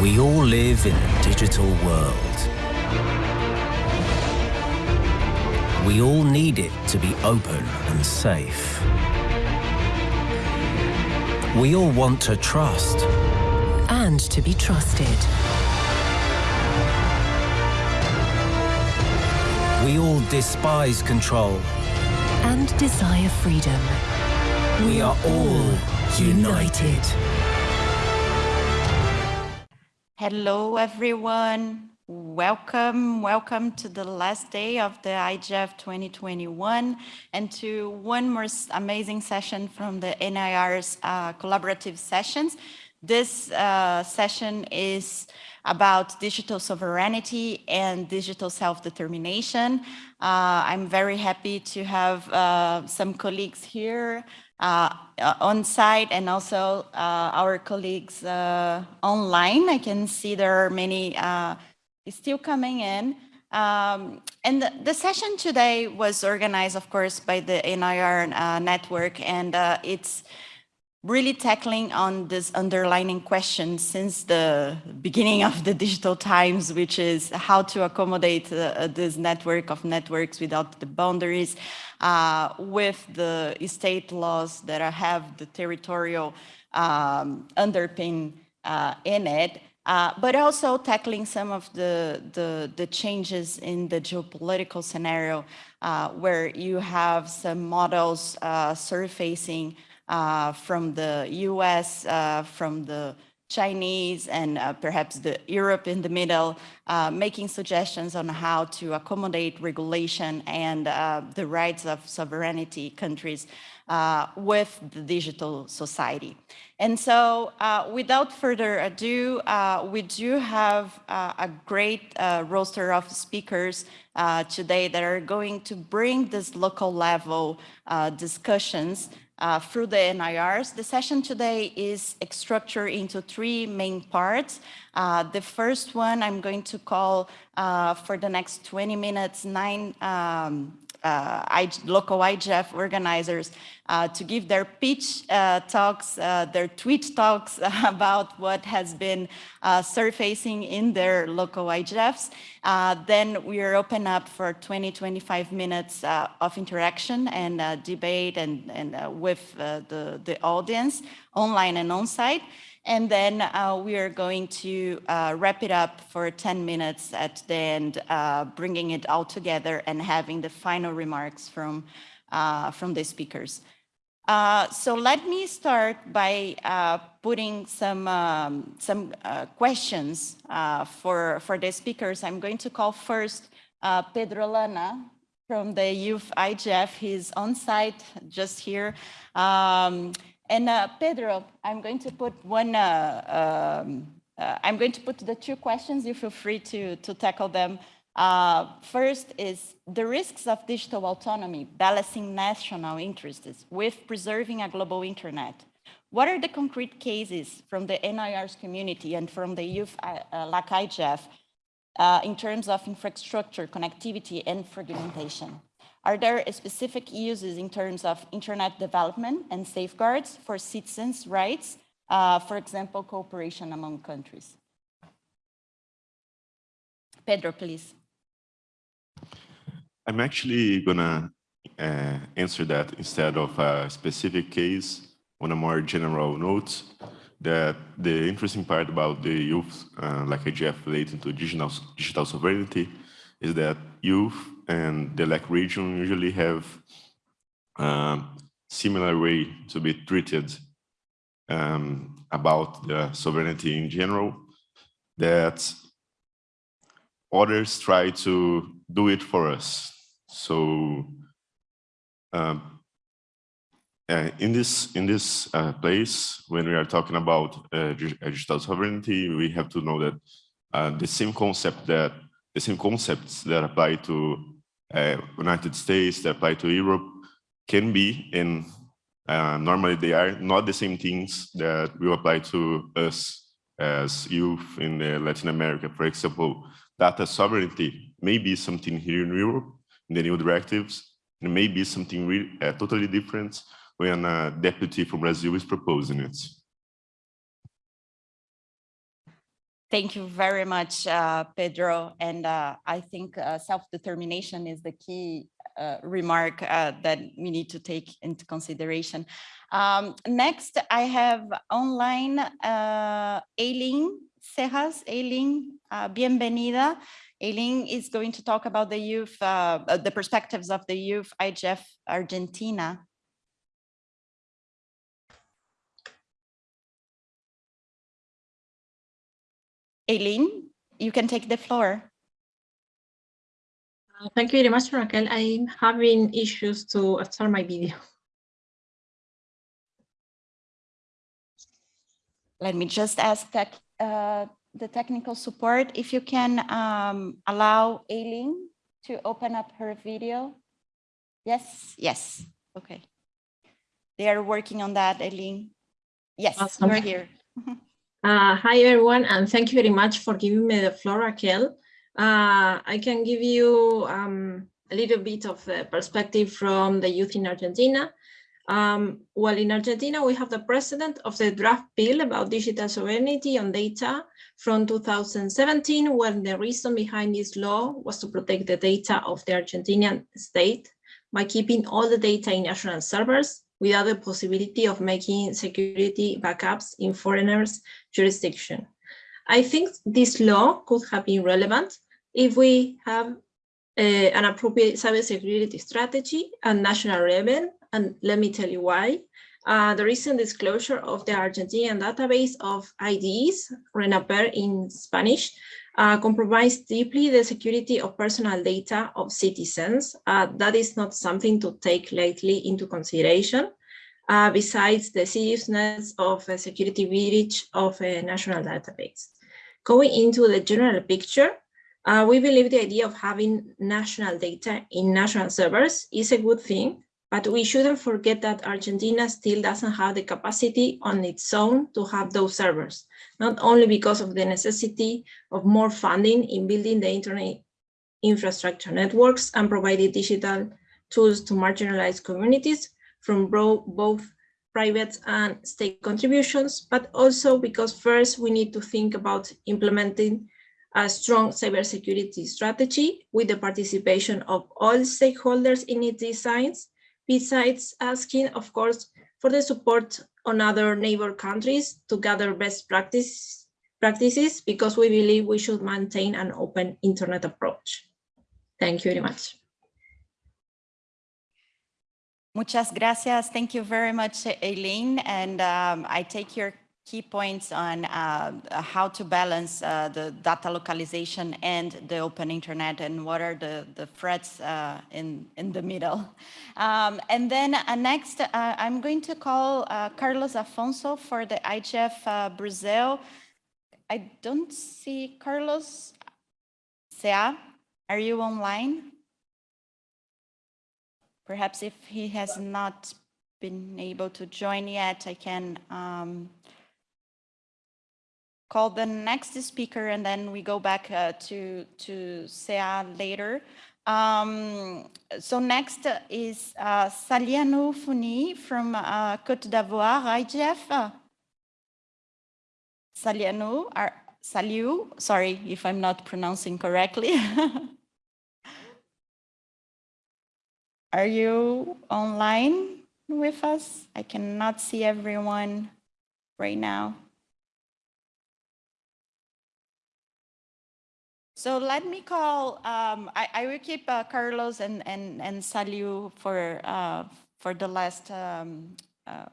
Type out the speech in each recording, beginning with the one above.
We all live in a digital world. We all need it to be open and safe. We all want to trust. And to be trusted. We all despise control. And desire freedom. We are all united. Hello, everyone. Welcome, welcome to the last day of the IGF 2021 and to one more amazing session from the NIR's uh, collaborative sessions. This uh, session is about digital sovereignty and digital self-determination. Uh, I'm very happy to have uh, some colleagues here uh, on site and also uh, our colleagues uh, online. I can see there are many uh, still coming in. Um, and the, the, session today was organized, of course, by the NIR network, and it's really tackling on this underlining question since the beginning of the digital times, which is how to accommodate uh, this network of networks without the boundaries uh, with the state laws that have the territorial um, underpin uh, in it. Uh, but also tackling some of the, the, the, changes in the geopolitical scenario uh, where you have some models uh, surfacing uh, from the US, uh, from the Chinese and uh, perhaps the Europe in the middle, uh, making suggestions on how to accommodate regulation and uh, the rights of sovereignty countries uh, with the digital society. And so without further ado, we do have a great roster of speakers today that are going to bring this local level discussions uh, through the NIRs. The session today is structured into three main parts. Uh, the first one I'm going to call uh, for the next 20 minutes, nine um, I, local IGF organizers uh, to give their pitch uh, talks, uh, their tweet talks about what has been uh, surfacing in their local IGFs. Uh, then we are open up for 20, 25 minutes of interaction and debate and, and with the, the audience online and on-site. And then uh, we are going to uh, wrap it up for 10 minutes at the end, uh, bringing it all together and having the final remarks from, uh, from the speakers. Uh, so let me start by uh, putting some, um, some questions for, for the speakers. I'm going to call first Pedro Lana from the Youth IGF. He's on site just here. Um, and uh, Pedro, I'm going to put one, uh, um, uh, I'm going to put the two questions. You feel free to, to tackle them. Uh, first is the risks of digital autonomy, balancing national interests with preserving a global internet. What are the concrete cases from the NIR's community and from the youth uh, uh like IGF in terms of infrastructure, connectivity, and fragmentation? Are there specific uses in terms of internet development and safeguards for citizens' rights, uh, for example, cooperation among countries? Pedro, please. I'm actually gonna uh, answer that instead of a specific case on a more general note that the interesting part about the youth, uh, like IGF related to digital, digital sovereignty, is that youth and the LAC region usually have um, similar way to be treated um, about the sovereignty in general, that others try to do it for us. So um, uh, in this in this uh, place, when we are talking about uh, digital sovereignty, we have to know that uh, the same concept that the same concepts that apply to uh, United States, that apply to Europe, can be, and uh, normally they are not the same things that will apply to us as youth in uh, Latin America. For example, data sovereignty may be something here in Europe, in the new directives, and may be something uh, totally different when a deputy from Brazil is proposing it. Thank you very much, uh, Pedro. And uh, I think uh, self-determination is the key uh, remark uh, that we need to take into consideration. Um, next, I have online uh, Aileen Cejas. Aileen, uh, bienvenida. Aileen is going to talk about the youth, uh, uh, the perspectives of the youth IGF Argentina. Aileen, you can take the floor. Uh, Thank you very much, Raquel. I'm having issues to start my video. Let me just ask that uh, the technical support if you can um, allow Aileen to open up her video. Yes, yes, okay. They are working on that, Aileen. Yes, Awesome. you're here. Uh, hi, everyone, and thank you very much for giving me the floor, Raquel. Uh, I can give you um, a little bit of the perspective from the youth in Argentina. Um, well, in Argentina, we have the precedent of the draft bill about digital sovereignty on data from 2017, when the reason behind this law was to protect the data of the Argentinian state by keeping all the data in national servers without the possibility of making security backups in foreigners' jurisdiction. I think this law could have been relevant if we have uh, an appropriate cybersecurity strategy and national level, and let me tell you why. Uh, the recent disclosure of the Argentinian database of IDs, RENAPER in Spanish, uh, compromised deeply the security of personal data of citizens. Uh, that is not something to take lightly into consideration. Uh, besides the seriousness of a security breach of a national database. Going into the general picture, uh, we believe the idea of having national data in national servers is a good thing, but we shouldn't forget that Argentina still doesn't have the capacity on its own to have those servers, not only because of the necessity of more funding in building the internet infrastructure networks and providing digital tools to marginalized communities from both private and state contributions, but also because first we need to think about implementing a strong cybersecurity strategy with the participation of all stakeholders in its designs, besides asking, of course, for the support on other neighbor countries to gather best practice, practices because we believe we should maintain an open internet approach. Thank you very much. Muchas gracias. Thank you very much, Aileen. And um, I take your key points on uh, how to balance uh, the data localization and the open internet and what are the, the threats uh, in, in the middle. Um, and then uh, next, uh, I'm going to call uh, Carlos Afonso for the IGF Brazil. I don't see Carlos. Sea, are you online? Perhaps if he has not been able to join yet, I can um, call the next speaker and then we go back uh, to, to Sea later. Um, so next is uh, Salianou Founi from uh, Côte d'Ivoire, IGF. Salianou, Saliu, sorry if I'm not pronouncing correctly. Are you online with us? I cannot see everyone right now. So let me call, um, I, I, will keep uh, Carlos and, and, and Saliu for, uh, for the last, um, uh,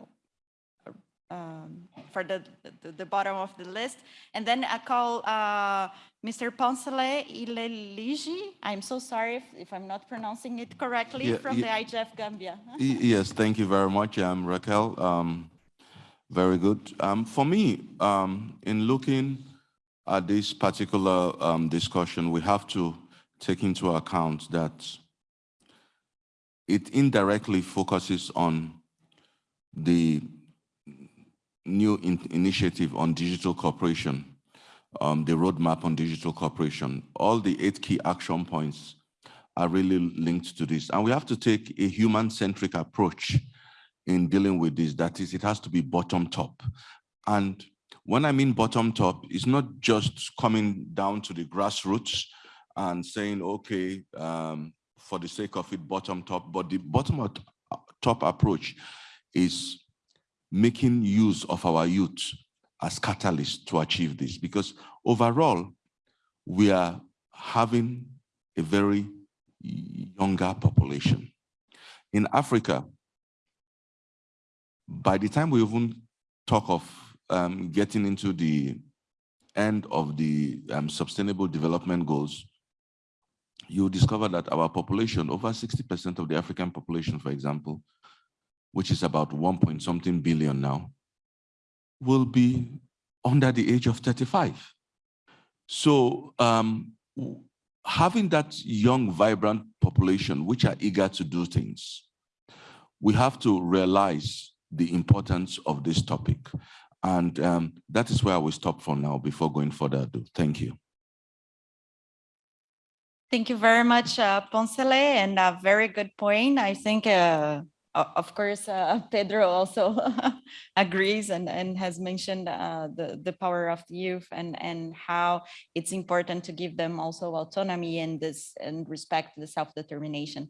um, for the, the, the, bottom of the list. And then I call uh, Mr. Poncelet Ileleji. I'm so sorry if, if, I'm not pronouncing it correctly yeah, from yeah. the IGF Gambia. yes, thank you very much, um, Raquel. Um, very good. Um, for me, um, in looking at this particular um, discussion, we have to take into account that it indirectly focuses on the new in initiative on digital cooperation, um, the roadmap on digital cooperation. All the eight key action points are really linked to this. And we have to take a human-centric approach in dealing with this. That is, it has to be bottom top. And When I mean bottom top, it's not just coming down to the grassroots and saying, okay, um, for the sake of it, bottom top, but the bottom top approach is making use of our youth as catalysts to achieve this because overall we are having a very younger population. In africa by the time we even talk of um, getting into the end of the um, sustainable development goals you discover that our population over 60 percent of the african population for example which is about one point something billion now, will be under the age of 35. So um, having that young, vibrant population, which are eager to do things, we have to realize the importance of this topic. And um, that is where I will stop for now before going further ado. Thank you. Thank you very much, uh, Poncelet, and a very good point. I think uh, of course, uh, Pedro also agrees and, and has mentioned uh, the, the power of the youth and, and how it's important to give them also autonomy and this and respect the self-determination.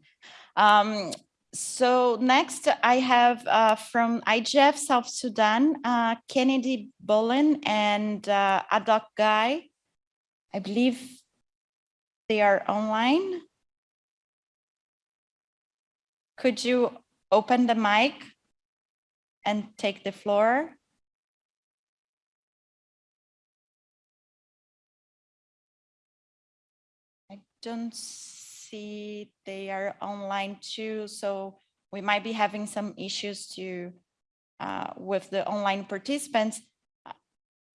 Um, so next I have uh, from IGF South Sudan, uh, Kennedy Bolin and uh, Adok Guy. I believe they are online. Could you open the mic and take the floor. I don't see they are online too, so we might be having some issues to uh, with the online participants.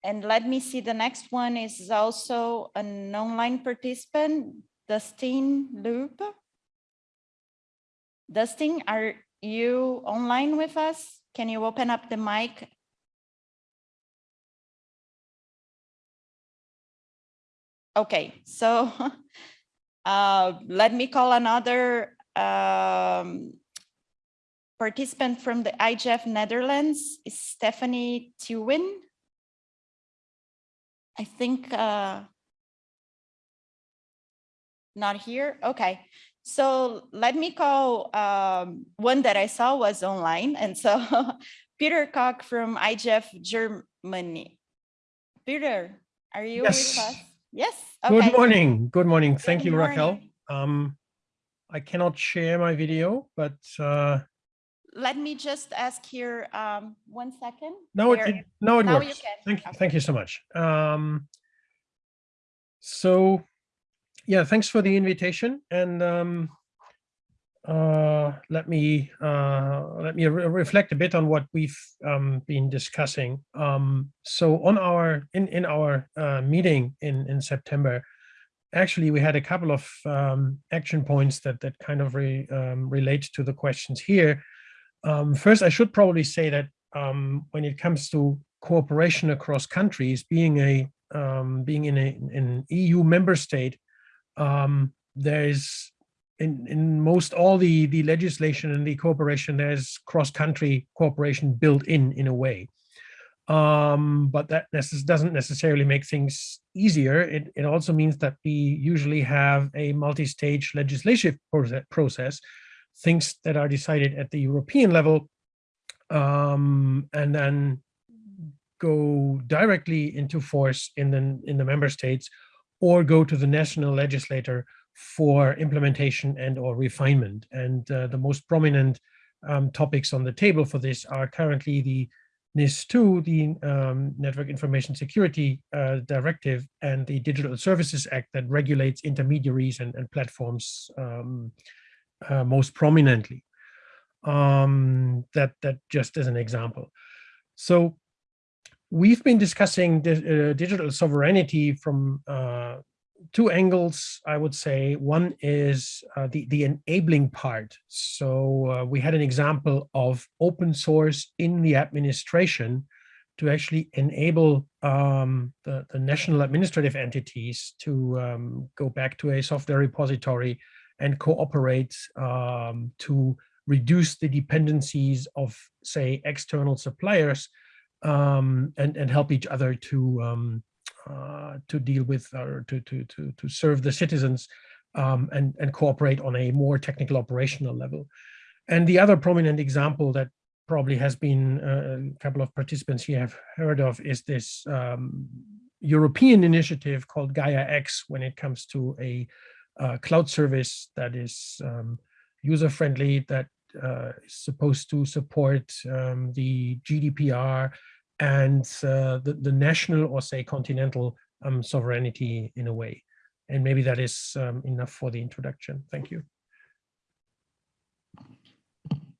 And let me see, the next one is also an online participant, Dustin Loop. Dustin, are you online with us? Can you open up the mic? Okay, so uh, let me call another um, participant from the IGF Netherlands, Stephanie Tewin. I think uh, not here. Okay, so let me call um, one that I saw was online. And so Peter Koch from IGF Germany. Peter, are you yes. with us? Yes. Okay. Good morning. Good morning. Thank Good you, morning. Raquel. Um, I cannot share my video, but uh, let me just ask here um, one second. No, it, it, no, it works. Thank, okay. thank you so much. Um, so yeah, thanks for the invitation. And um, uh, let me uh, let me re reflect a bit on what we've um, been discussing. Um, so on our in in our uh, meeting in in September, actually we had a couple of um, action points that that kind of re, um, relate to the questions here. Um, first, I should probably say that um, when it comes to cooperation across countries, being a being in a, an EU member state um, there's in, in most all the, the legislation and the cooperation, there's cross-country cooperation built in in a way. Um, but that necess doesn't necessarily make things easier. It, it also means that we usually have a multi-stage legislative process, things that are decided at the European level, um, and then go directly into force in the in the member states or go to the national legislator for implementation and or refinement. And uh, the most prominent um, topics on the table for this are currently the NIS2, the um, Network Information Security uh, Directive, and the Digital Services Act that regulates intermediaries and, and platforms um, uh, most prominently. Um, that, that just as an example. So we've been discussing uh, digital sovereignty from uh, two angles, I would say. One is uh, the, the enabling part. So uh, we had an example of open source in the administration to actually enable um, the, the national administrative entities to um, go back to a software repository and cooperate um, to reduce the dependencies of, say, external suppliers um, and and help each other to um, uh, to deal with or to to to to serve the citizens um, and and cooperate on a more technical operational level. And the other prominent example that probably has been uh, a couple of participants here have heard of is this um, European initiative called Gaia X when it comes to a uh, cloud service that is um, user-friendly, that uh, supposed to support um, the GDPR and uh, the, the national or say continental um, sovereignty in a way. And maybe that is um, enough for the introduction. Thank you.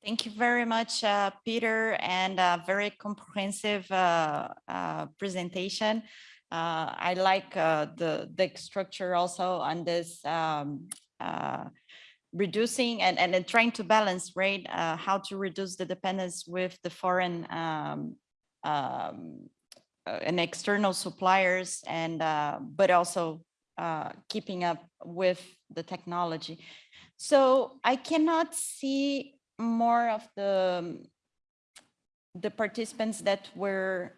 Thank you very much, uh, Peter, and a very comprehensive uh, uh, presentation. Uh, I like the, the structure also on this um, reducing and, and then trying to balance, right, how to reduce the dependence with the foreign um, um, and external suppliers and uh, but also keeping up with the technology. So I cannot see more of the the participants that were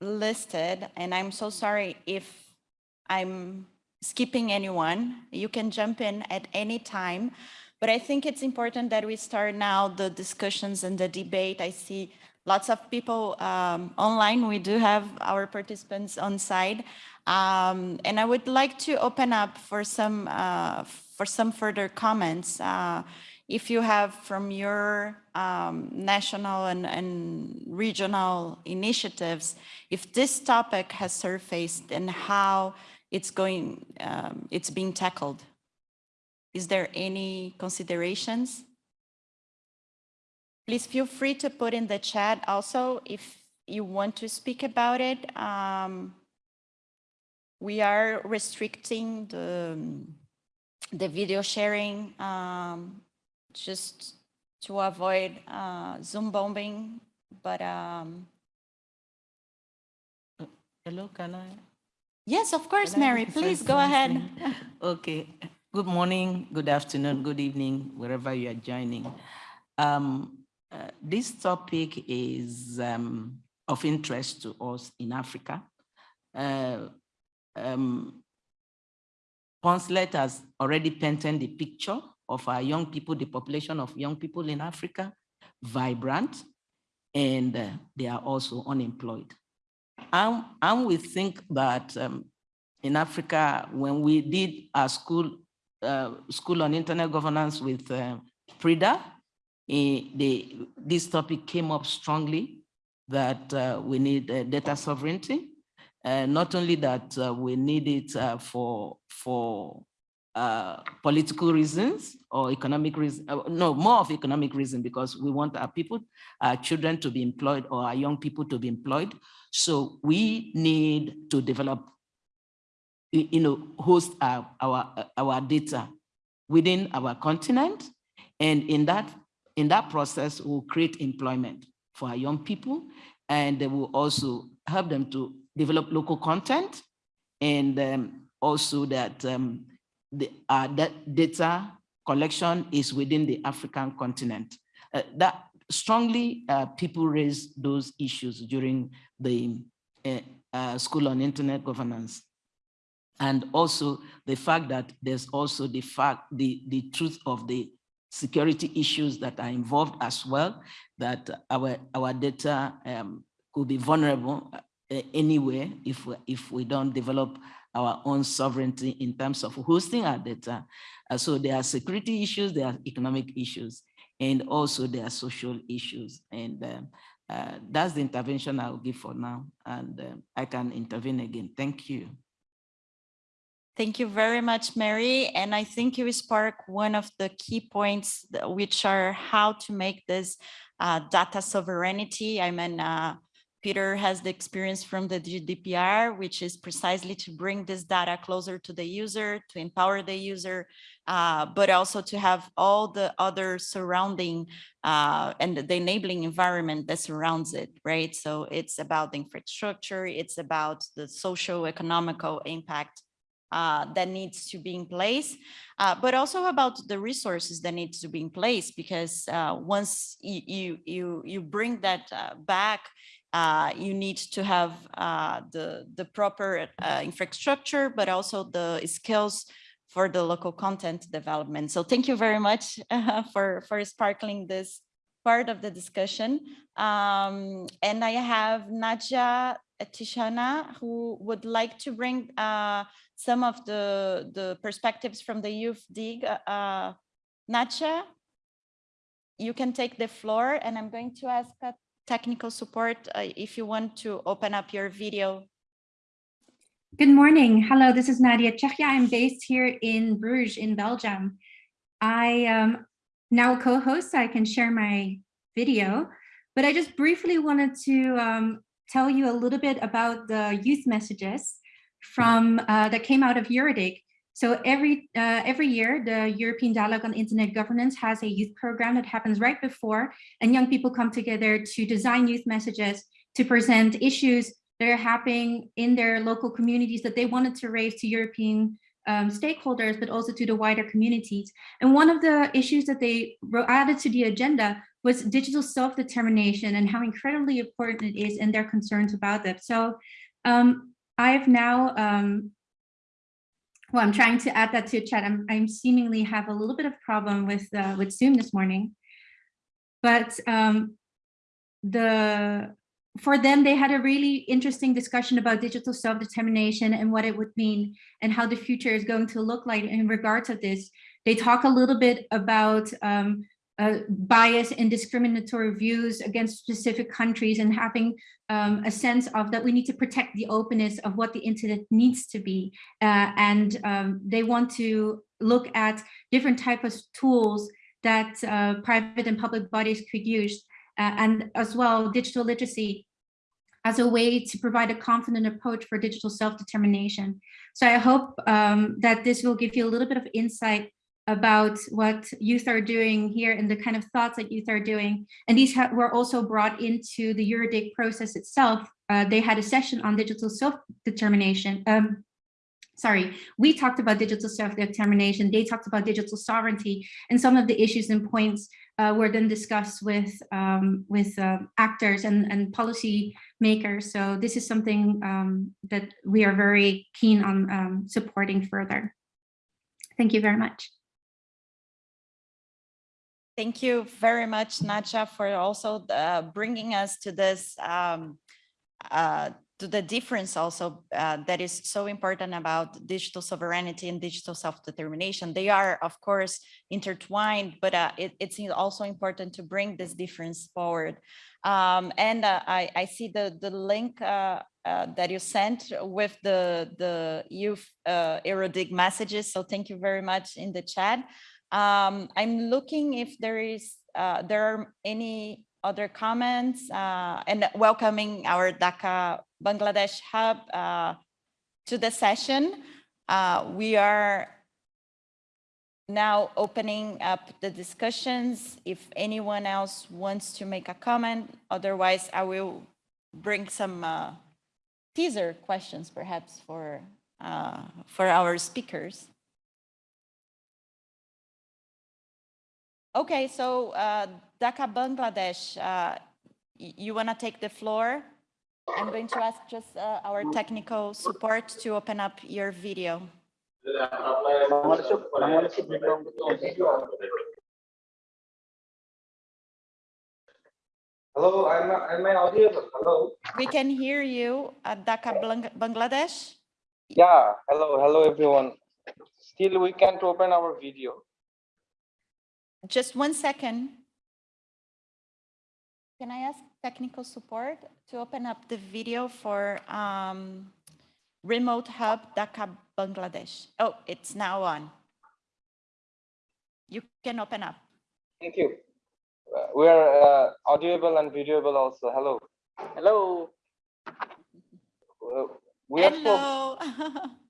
listed, and I'm so sorry if I'm skipping anyone. You can jump in at any time, but I think it's important that we start now the discussions and the debate. I see lots of people um, online. We do have our participants on site. Um, and I would like to open up for some uh, for some further comments. Uh, if you have from your um, national and, and, regional initiatives, if this topic has surfaced and how it's going, um, it's being tackled. Is there any considerations? Please feel free to put in the chat also if you want to speak about it. Um, we are restricting the, the video sharing um, just to avoid uh, Zoom bombing, but um, hello, can I? Yes, of course, Mary, please go ahead. okay, good morning, good afternoon, good evening, wherever you are joining. Um, uh, this topic is um, of interest to us in Africa. Uh, um, Poncelet has already painted the picture of our young people, the population of young people in Africa, vibrant, and uh, they are also unemployed. And, and we think that um, in Africa, when we did our school, uh, school on internet governance with uh, PRIDA, eh, they, this topic came up strongly that uh, we need uh, data sovereignty. Uh, not only that uh, we need it for, for uh, political reasons or economic reason, uh, no, more of economic reason because we want our people, our children to be employed or our young people to be employed. So we need to develop, you know, host our, our, our data within our continent. And in that, in that process, we'll create employment for our young people. And they will also help them to develop local content and um, also that um, the uh, that data collection is within the African continent. Uh, that strongly uh, people raise those issues during the uh, uh, school on internet governance. And also the fact that there's also the fact, the, the truth of the security issues that are involved as well, that our, our data um, could be vulnerable uh, anywhere if, if we don't develop our own sovereignty in terms of hosting our data. Uh, so there are security issues, there are economic issues, and also there are social issues. And um, uh, that's the intervention I'll give for now. And uh, I can intervene again. Thank you. Thank you very much, Mary. And I think you spark one of the key points, which are how to make this uh, data sovereignty. I mean, uh, Peter has the experience from the GDPR, which is precisely to bring this data closer to the user, to empower the user, uh, but also to have all the other surrounding uh, and the enabling environment that surrounds it, right? So it's about the infrastructure, it's about the social economical impact uh, that needs to be in place, uh, but also about the resources that needs to be in place because uh, once you, you, you, bring that uh, back uh, you need to have uh, the, the proper uh, infrastructure, but also the skills for the local content development. So thank you very much uh, for, for sparkling this part of the discussion. Um, and I have Nadia Tjahja, who would like to bring uh, some of the, the perspectives from the YouthDIG. Uh, Nadja, you can take the floor and I'm going to ask uh, technical support uh, if you want to open up your video. Good morning. Hello, this is Nadia Tjahja. I'm based here in Bruges in Belgium. I am now a co-host, so I can share my video, but I just briefly wanted to um, tell you a little bit about the youth messages from uh, that came out of EuroDIG. So every uh, every year, the European Dialogue on Internet Governance has a youth program that happens right before, and young people come together to design youth messages to present issues that are happening in their local communities that they wanted to raise to European um, stakeholders, but also to the wider communities. And one of the issues that they added to the agenda was digital self-determination and how incredibly important it is and their concerns about that. So um, I have now, um, well, I'm trying to add that to chat. I'm, I'm seemingly have a little bit of problem with uh, with Zoom this morning, but um, the for them, they had a really interesting discussion about digital self-determination and what it would mean and how the future is going to look like in regards of this. They talk a little bit about um, uh, bias and discriminatory views against specific countries and having um, a sense of that we need to protect the openness of what the internet needs to be. Uh, and um, they want to look at different types of tools that uh, private and public bodies could use uh, and as well digital literacy as a way to provide a confident approach for digital self-determination. So I hope um, that this will give you a little bit of insight about what youth are doing here and the kind of thoughts that youth are doing. And these were also brought into the EuroDIG process itself. Uh, they had a session on digital self-determination, um, sorry, we talked about digital self-determination, they talked about digital sovereignty, and some of the issues and points uh, were then discussed with um, with uh, actors and, and policy makers. So this is something um, that we are very keen on um, supporting further. Thank you very much. Thank you very much, Nadja, for also uh, bringing us to this um, uh, to the difference also uh, that is so important about digital sovereignty and digital self-determination. They are, of course, intertwined, but uh, it, it's also important to bring this difference forward. Um, and uh, I, I, see the, the link uh, uh, that you sent with the, the youth uh, messages. So thank you very much in the chat. Um, I'm looking if there is there are any other comments uh, and welcoming our Dhaka Bangladesh Hub uh, to the session. Uh, we are now opening up the discussions. If anyone else wants to make a comment, otherwise I will bring some uh, teaser questions perhaps for, uh, for our speakers. Okay, so uh, Dhaka, Bangladesh, uh, you want to take the floor? I'm going to ask just uh, our technical support to open up your video. Hello, am I, am I audible? Hello. We can hear you at Dhaka, Bangladesh. Yeah, hello, hello everyone. Still, we can't open our video. Just one second. Can I ask technical support to open up the video for um, Remote Hub Dhaka, Bangladesh? Oh, it's now on. You can open up. Thank you. Uh, we are uh, audible and videoable also. Hello. Hello. Uh, we Hello.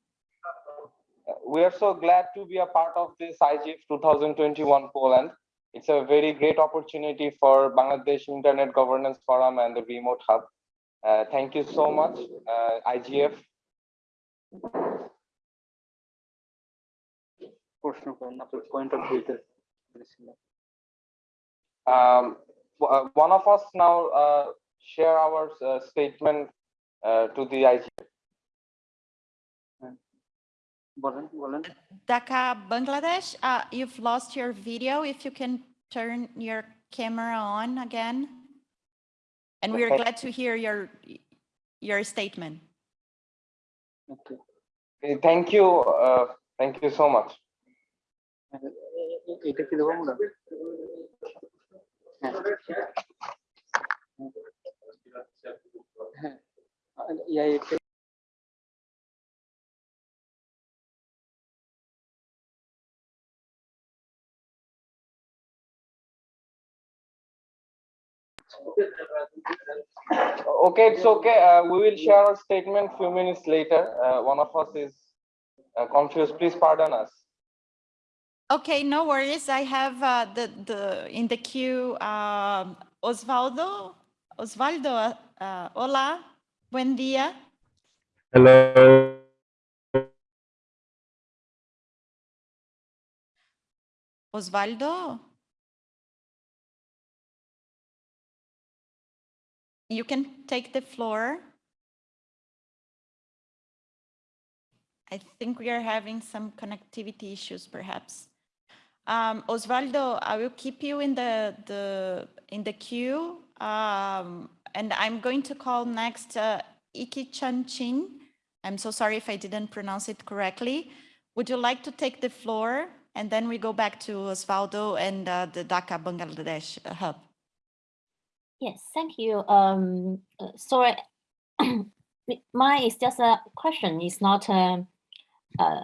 We are so glad to be a part of this IGF 2021 Poland. It's a very great opportunity for Bangladesh Internet Governance Forum and the Remote Hub. Uh, thank you so much, uh, IGF. Um, uh, one of us now uh, share our uh, statement uh, to the IGF. Dhaka, Bangladesh, uh, you've lost your video. If you can turn your camera on again. And we are Okay. glad to hear your, your statement. Okay. Eh, Thank you. Uh, thank you so much. এটা কি দেবো আমরা হ্যাঁ হ্যাঁ ইয়া এটা Okay, it's okay. Uh, we will share our statement few minutes later. Uh, one of us is uh, confused. Please pardon us. Okay, no worries. I have uh, the, the, in the queue, um, Osvaldo. Osvaldo, uh, hola, buen día. Hello. Osvaldo. You can take the floor. I think we are having some connectivity issues perhaps. Um, Osvaldo, I will keep you in the, the, in the queue. Um, and I'm going to call next uh, Iki Chan Chin. I'm so sorry if I didn't pronounce it correctly. Would you like to take the floor? And then we go back to Osvaldo and uh, the Dhaka Bangladesh hub. Yes, thank you. Um, uh, sorry, mine is just a question. It's not um, uh,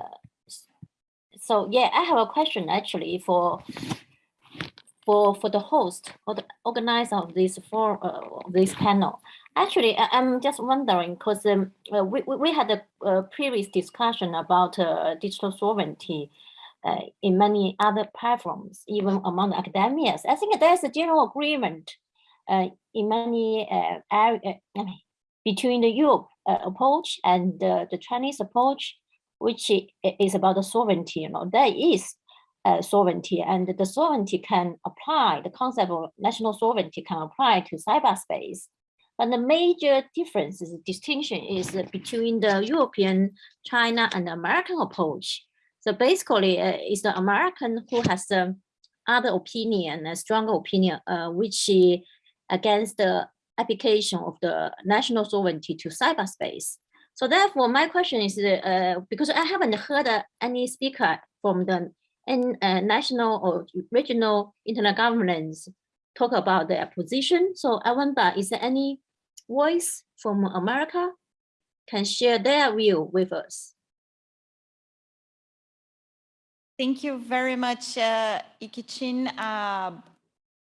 so yeah, I have a question actually for for for the host or the organizer of this for uh, this panel. Actually, I, I'm just wondering because um, uh, we we had a, uh previous discussion about uh, digital sovereignty. Uh, in many other platforms, even among academics, I think there's a general agreement in many uh, area, between the Europe uh, approach and uh, the Chinese approach, which is about the sovereignty. You know, there is uh, sovereignty, and the sovereignty can apply. The concept of national sovereignty can apply to cyberspace. But the major difference is distinction is uh, between the European, China, and American approach. So basically, uh, it's the American who has the other opinion, a stronger opinion, uh, which uh, against the application of the national sovereignty to cyberspace. So therefore, my question is, uh, because I haven't heard uh, any speaker from the in, uh, national or regional internet governance talk about their position. So I wonder, is there any voice from America can share their view with us? Thank you very much, uh, Ikichin. Uh,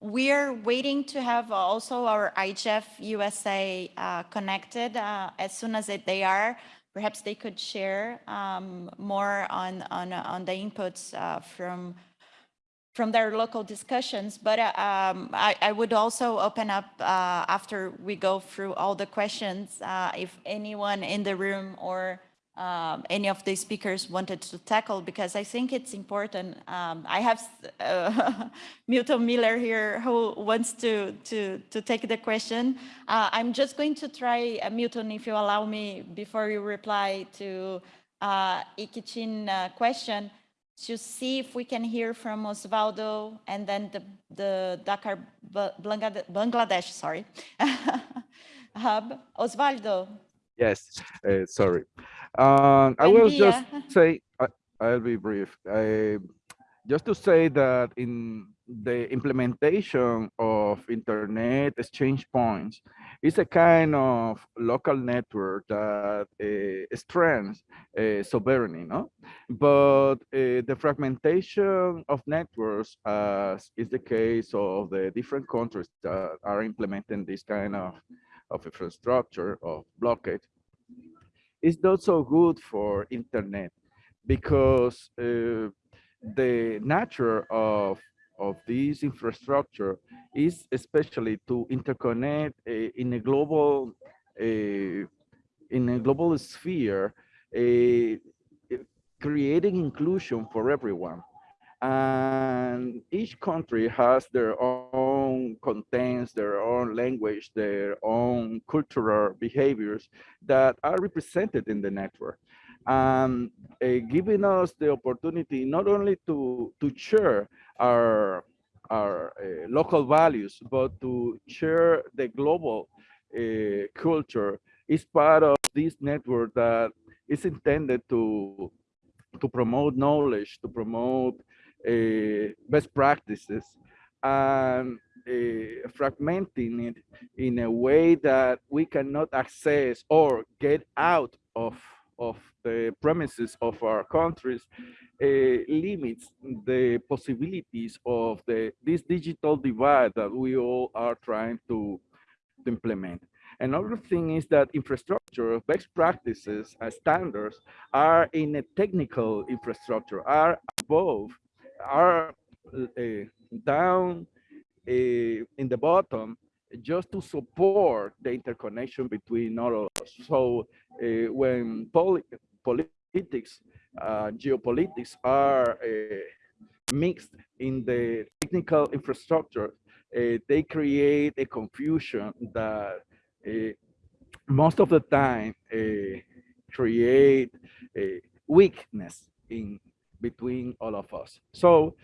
we're waiting to have also our IGF USA uh, connected. Uh, as soon as it, they are, perhaps they could share um, more on, on, on the inputs uh, from, from their local discussions. But uh, um, I, I would also open up uh, after we go through all the questions, uh, if anyone in the room or um, any of the speakers wanted to tackle, because I think it's important. Um, I have uh, Milton Mueller here who wants to, to, to take the question. Uh, I'm just going to try, uh, Milton, if you allow me, before you reply to uh, Ikichin uh, question, to see if we can hear from Osvaldo and then the, the Dhaka Ba- Bangladesh, Bangladesh sorry, hub. Osvaldo, Yes, uh, sorry. Um, I will just say, I, I'll be brief. I, just to say that in the implementation of internet exchange points is a kind of local network that uh, strengthens uh, sovereignty, no? But uh, the fragmentation of networks, as is the case of the different countries that are implementing this kind of, of infrastructure of blockade, is not so good for internet because uh, the nature of of this infrastructure is especially to interconnect uh, in a global uh, in a global sphere uh, creating inclusion for everyone. And each country has their own own contents, their own language, their own cultural behaviors that are represented in the network. And uh, giving us the opportunity not only to, to share our, our uh, local values, but to share the global uh, culture is part of this network that is intended to, to promote knowledge, to promote uh, best practices, and uh, fragmenting it in a way that we cannot access or get out of, of the premises of our countries uh, limits the possibilities of the this digital divide that we all are trying to, to implement. Another thing is that infrastructure, best practices, and standards are in a technical infrastructure, are above, are uh, down in the bottom, just to support the interconnection between all of us. So uh, when poli politics, uh, geopolitics are uh, mixed in the technical infrastructure, uh, they create a confusion that uh, most of the time uh, create a weakness in between all of us. So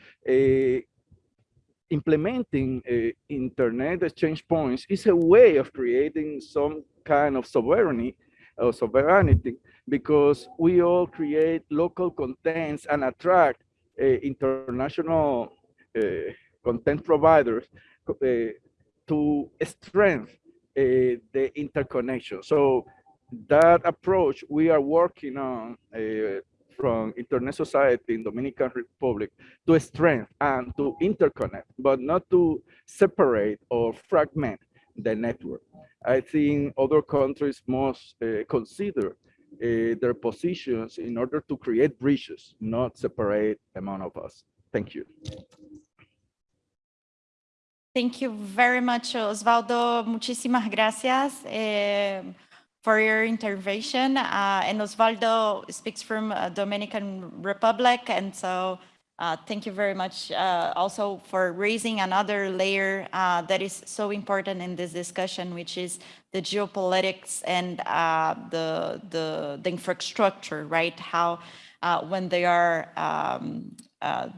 implementing internet exchange points is a way of creating some kind of sovereignty or sovereignty because we all create local contents and attract uh, international uh, content providers uh, to strengthen the interconnection. So that approach we are working on from Internet Society in Dominican Republic to strengthen and to interconnect, but not to separate or fragment the network. I think other countries must uh, consider uh, their positions in order to create bridges, not separate among of us. Thank you. Thank you very much, Osvaldo. Muchísimas gracias eh, for your intervention. Uh, and Osvaldo speaks from uh, Dominican Republic, and so uh, thank you very much uh, also for raising another layer uh, that is so important in this discussion, which is the geopolitics and uh, the, the, the, infrastructure, right? How uh, when they are um, uh,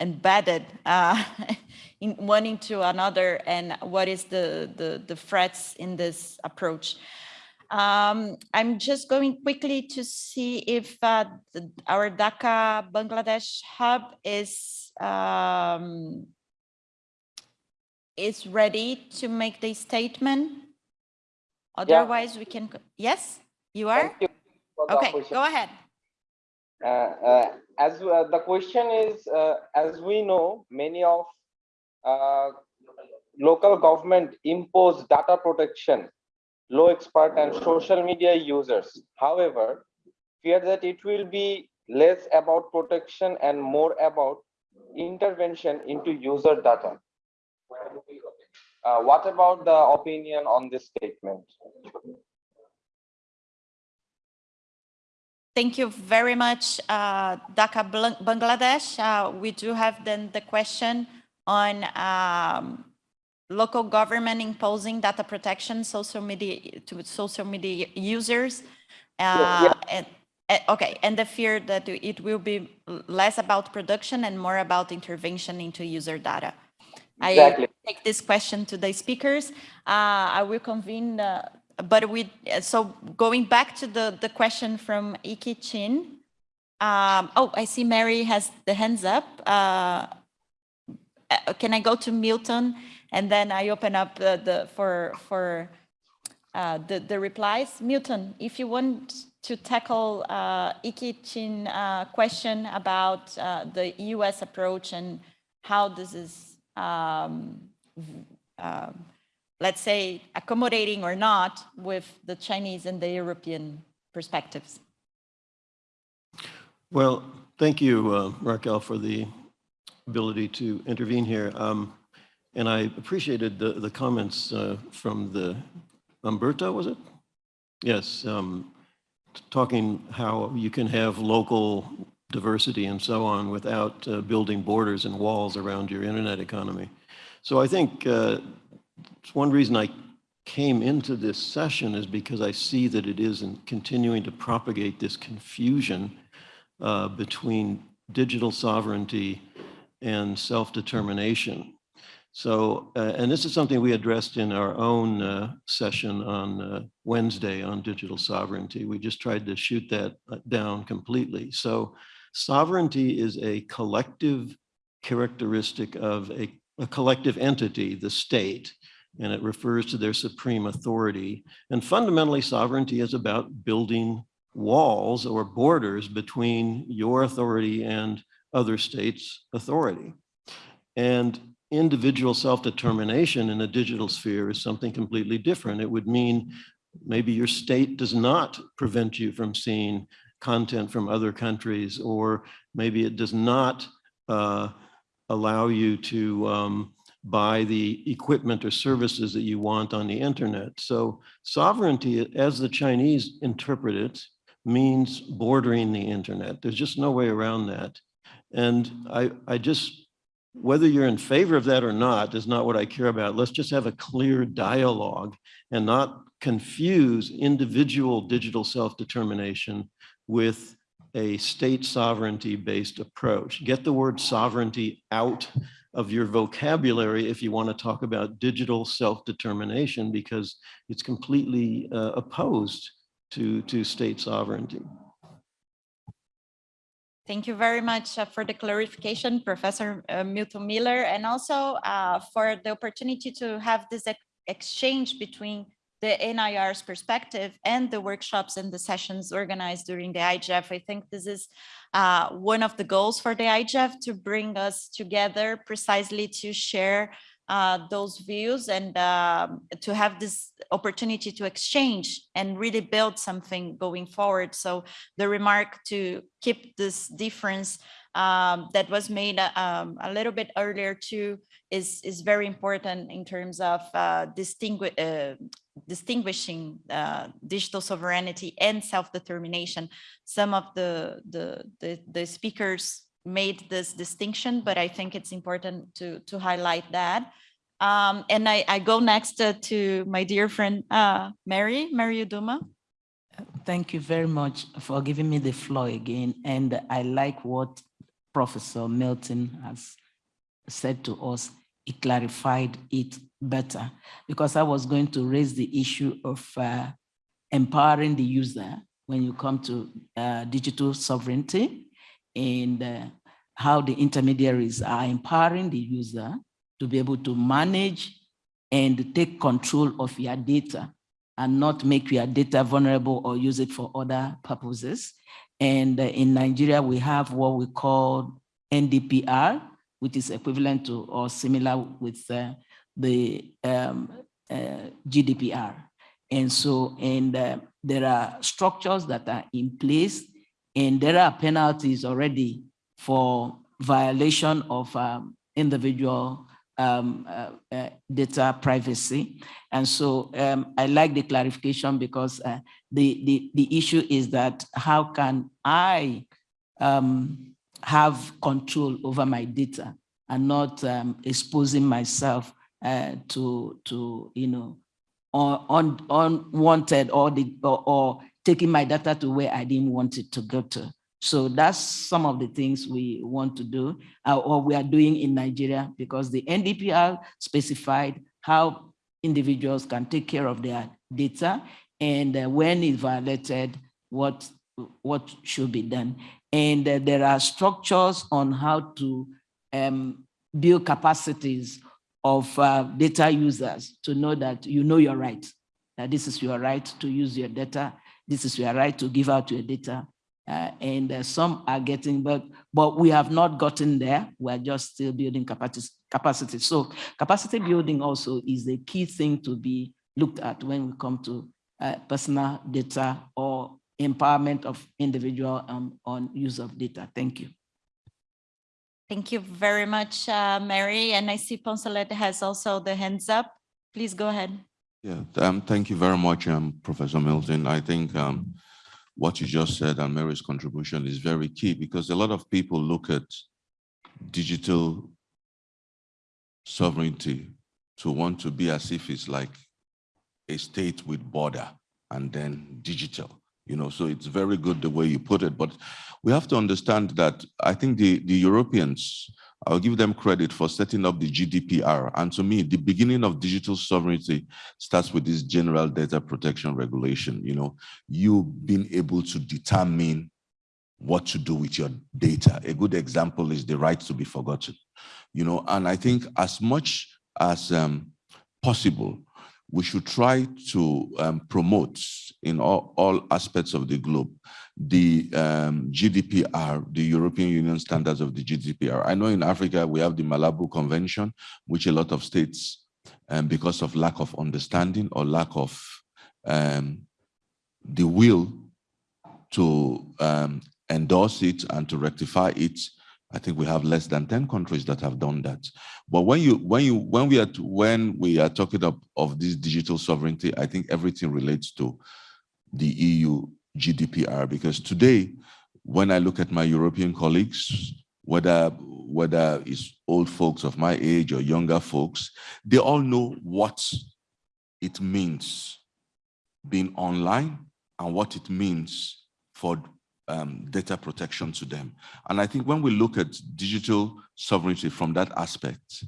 embedded in one into another and what is the, the, the threats in this approach. Um, I'm just going quickly to see if uh, the, our Dhaka Bangladesh hub is um, is ready to make the statement. Otherwise, yeah. we can. Yes, you are. You okay, go ahead. Uh, uh, as uh, the question is, uh, as we know, many of uh, local government impose data protection low expert and social media users. However, fear that it will be less about protection and more about intervention into user data. Uh, what about the opinion on this statement? Thank you very much, uh, Dhaka, Bangladesh. Uh, we do have then the question on um, local government imposing data protection social media to social media users. Uh, yeah. and, okay and the fear that it will be less about production and more about intervention into user data. Exactly. i take this question to the speakers. Uh, i will convene uh, but we so going back to the the question from iki chin um, oh i see mary has the hands up. Uh, uh, can i go to milton and then I open up the, the for for uh, the the replies. Milton, if you want to tackle uh, Iki Chin uh, question about uh, the U.S. approach and how this is, um, uh, let's say, accommodating or not with the Chinese and the European perspectives. Well, thank you, uh, Raquel, for the ability to intervene here. Um, and I appreciated the, the comments uh, from the Umberto, was it? Yes, um, talking how you can have local diversity and so on without uh, building borders and walls around your internet economy. So I think uh, one reason I came into this session is because I see that it is in continuing to propagate this confusion uh, between digital sovereignty and self-determination. So, uh, and this is something we addressed in our own uh, session on uh, Wednesday on digital sovereignty. We just tried to shoot that uh, down completely. So sovereignty is a collective characteristic of a, a collective entity, the state, and it refers to their supreme authority. And fundamentally, sovereignty is about building walls or borders between your authority and other states' authority. And individual self-determination in a digital sphere is something completely different. It would mean maybe your state does not prevent you from seeing content from other countries, or maybe it does not uh, allow you to um, buy the equipment or services that you want on the internet. So sovereignty, as the Chinese interpret it, means bordering the internet. There's just no way around that. And I, I just whether you're in favor of that or not is not what I care about. Let's just have a clear dialogue and not confuse individual digital self-determination with a state sovereignty based approach. Get the word sovereignty out of your vocabulary if you want to talk about digital self-determination because it's completely uh, opposed to, to state sovereignty. Thank you very much uh, for the clarification, Professor uh, Milton Mueller, and also uh, for the opportunity to have this ex exchange between the NRI's perspective and the workshops and the sessions organized during the IGF. I think this is uh, one of the goals for the IGF to bring us together precisely to share uh, those views and uh, to have this opportunity to exchange and really build something going forward. So the remark to keep this difference um, that was made um, a little bit earlier too is, is very important in terms of uh, uh, distinguishing uh, digital sovereignty and self-determination. Some of the, the, the, the speakers made this distinction, but I think it's important to, to highlight that. Um, and I, I go next uh, to my dear friend, uh, Mary, Mary Uduma. Thank you very much for giving me the floor again. And I like what Professor Milton has said to us. He clarified it better because I was going to raise the issue of uh, empowering the user when you come to uh, digital sovereignty and uh, how the intermediaries are empowering the user to be able to manage and take control of your data and not make your data vulnerable or use it for other purposes. And uh, in Nigeria, we have what we call NDPR, which is equivalent to or similar with uh, the um, uh, GDPR. And so, and uh, there are structures that are in place and there are penalties already for violation of um, individual um, uh, uh, data privacy. And so um, I like the clarification because uh, the, the, the issue is that how can I um, have control over my data and not um, exposing myself uh, to, to, you know, un, unwanted or, the, or, or taking my data to where I didn't want it to go to. So that's some of the things we want to do uh, or we are doing in Nigeria because the NDPR specified how individuals can take care of their data and uh, when it's violated, what, what should be done. And uh, there are structures on how to um, build capacities of uh, data users to know that you know your right, that this is your right to use your data, this is your right to give out your data, uh, and uh, some are getting, but, but we have not gotten there. We're just still building capacity, capacity. So capacity building also is a key thing to be looked at when we come to uh, personal data or empowerment of individual um, on use of data. Thank you. Thank you very much, uh, Mary. And I see Poncelet has also the hands up. Please go ahead. Yeah, um, thank you very much, um, Professor Milton. I think um, what you just said and Mary's contribution is very key because a lot of people look at digital sovereignty to want to be as if it's like a state with border and then digital, you know, so it's very good the way you put it, but we have to understand that I think the, the Europeans, I'll give them credit for setting up the GDPR. And to me, the beginning of digital sovereignty starts with this general data protection regulation, you know, you being able to determine what to do with your data. A good example is the right to be forgotten, you know, and I think as much as um, possible, we should try to um, promote in all, all aspects of the globe the um, GDPR, the European Union standards of the GDPR. I know in Africa we have the Malabo Convention, which a lot of states, um, because of lack of understanding or lack of um, the will to um, endorse it and to rectify it, I think we have less than 10 countries that have done that. But when you when you when we are when we are talking of, of this digital sovereignty, I think everything relates to the EU GDPR because today, when I look at my European colleagues, whether whether it's old folks of my age or younger folks, they all know what it means being online and what it means for um, data protection to them. And I think when we look at digital sovereignty from that aspect,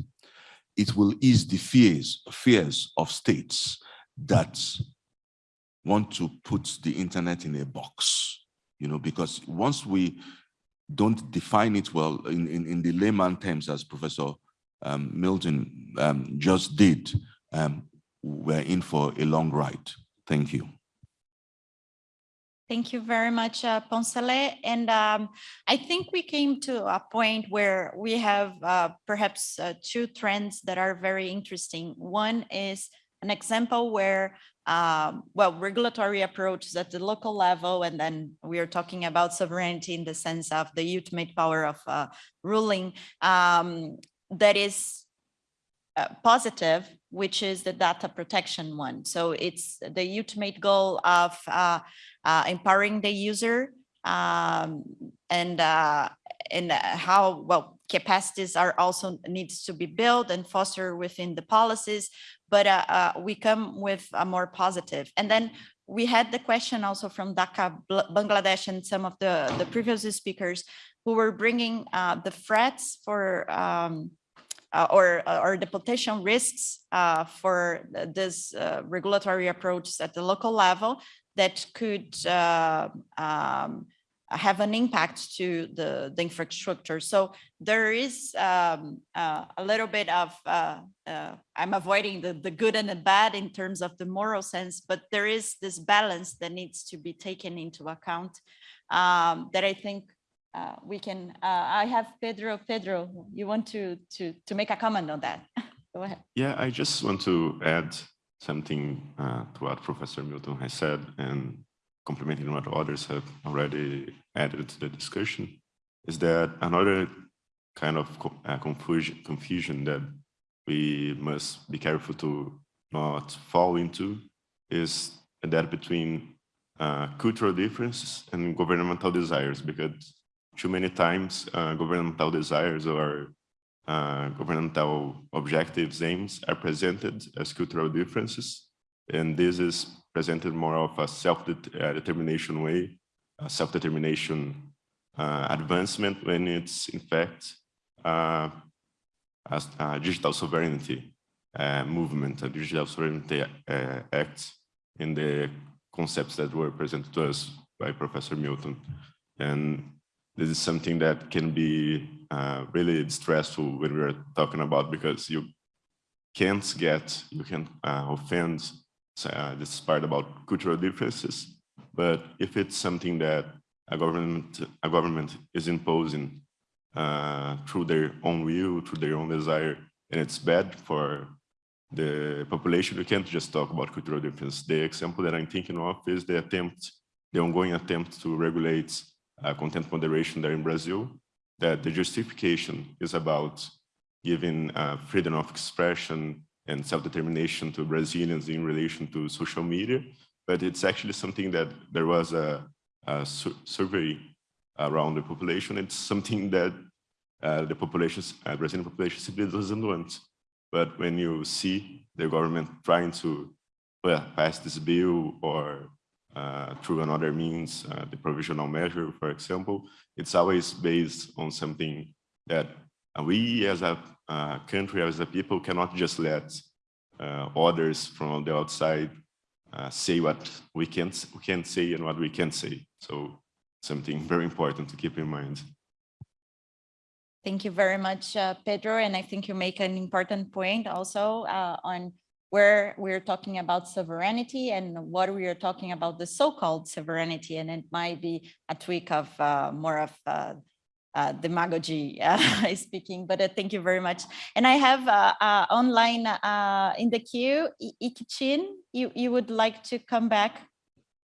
it will ease the fears, fears of states that want to put the internet in a box, you know, because once we don't define it well in, in, in the layman terms, as Professor um, Milton um, just did, um, we're in for a long ride. Thank you. Thank you very much, uh, Poncelet. And um, I think we came to a point where we have uh, perhaps uh, two trends that are very interesting. One is an example where, um, well, regulatory approaches at the local level, and then we are talking about sovereignty in the sense of the ultimate power of uh, ruling um, that is uh, positive, which is the data protection one. So it's the ultimate goal of uh, uh, empowering the user um, and uh, and how well capacities are also needs to be built and fostered within the policies. But uh, uh, we come with a more positive. And then we had the question also from Dhaka, Bangladesh, and some of the the previous speakers who were bringing the threats for um, uh, or, uh, or the potential risks uh, for this regulatory approach at the local level that could um, have an impact to the, the infrastructure. So there is um, uh, a little bit of, uh, uh, I'm avoiding the, the good and the bad in terms of the moral sense, but there is this balance that needs to be taken into account um, that I think uh, we can, uh, I have Pedro, Pedro, you want to, to, to make a comment on that? Go ahead. Yeah, I just want to add something uh, to what Professor Milton has said and complementing what others have already added to the discussion, is that another kind of confusion, confusion that we must be careful to not fall into is that between uh, cultural differences and governmental desires, because too many times uh, governmental desires or uh, governmental objectives, aims are presented as cultural differences. And this is presented more of a self-determination way, self-determination uh, advancement when it's in fact uh, a, digital sovereignty uh, movement, a digital sovereignty uh, act in the concepts that were presented to us by Professor Milton. And this is something that can be uh, really stressful when we're talking about because you can't get, you can uh, offend uh, this part about cultural differences, but if it's something that a government, a government is imposing uh, through their own will, through their own desire, and it's bad for the population, you can't just talk about cultural difference. The example that I'm thinking of is the attempt, the ongoing attempt to regulate uh, content moderation there in Brazil, that the justification is about giving uh, freedom of expression and self-determination to Brazilians in relation to social media, but it's actually something that there was a, a su survey around the population. It's something that uh, the population, uh, Brazilian population simply doesn't want. But when you see the government trying to well, pass this bill or through another means, uh, the provisional measure, for example, it's always based on something that we as a uh, country, as a people, cannot just let uh, others from the outside uh, say what we can we can say and what we can say. So something very important to keep in mind. Thank you very much, uh, Pedro. And I think you make an important point also uh, on where we're talking about sovereignty and what we are talking about the so-called sovereignty. And it might be a tweak of uh, more of uh, uh, demagogy uh, speaking, but uh, thank you very much. And I have uh, online in the queue, Ikichin, you, you would like to come back?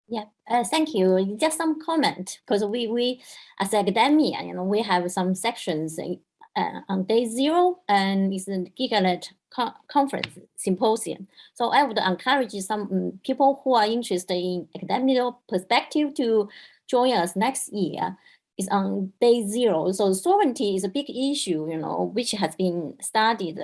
Yeah, thank you. Just some comment, because we, we, as academia, you know, we have some sections on day zero and it's GigaNet co conference symposium. So I would encourage some um, people who are interested in academic perspective to join us next year. It's on day zero. So sovereignty is a big issue, you know, which has been studied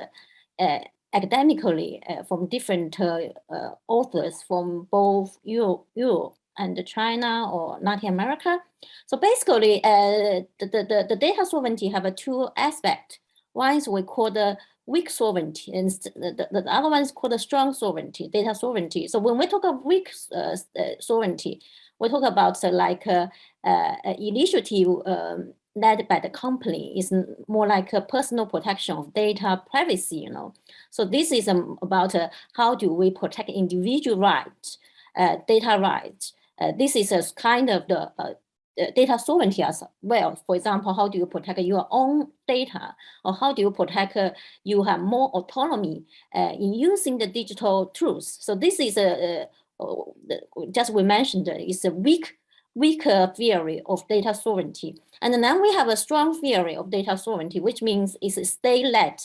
uh, academically uh, from different uh, uh, authors from both Europe, Europe and China or Latin America. So basically, uh, the, the, the data sovereignty have a two aspect. One is we call the weak sovereignty, and the, the, the other one is called the strong sovereignty, data sovereignty. So when we talk of weak uh, uh sovereignty, we talk about uh, like a, uh, initiative um, led by the company is more like a personal protection of data privacy, you know. So this is um, about uh, how do we protect individual rights, uh, data rights. Uh, this is a kind of the uh, data sovereignty as well. For example, how do you protect your own data or how do you protect uh, you have more autonomy uh, in using the digital tools. So this is a, just we mentioned is a weak weaker theory of data sovereignty. And then we have a strong theory of data sovereignty, which means it's state-led